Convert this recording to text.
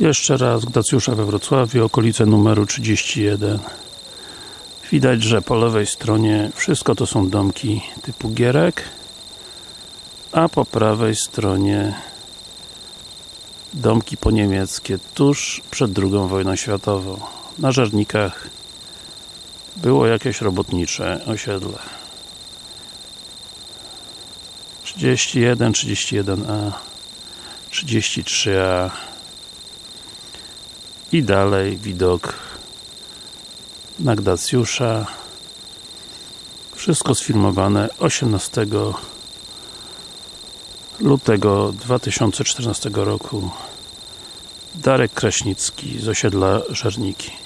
Jeszcze raz Gdacjusza we Wrocławiu, okolice numeru 31 Widać, że po lewej stronie wszystko to są domki typu Gierek a po prawej stronie domki poniemieckie tuż przed II wojną światową. Na Żernikach było jakieś robotnicze osiedle. 31, 31A 33A i dalej widok na Gdacjusza wszystko sfilmowane 18 lutego 2014 roku. Darek Kraśnicki z osiedla Żerniki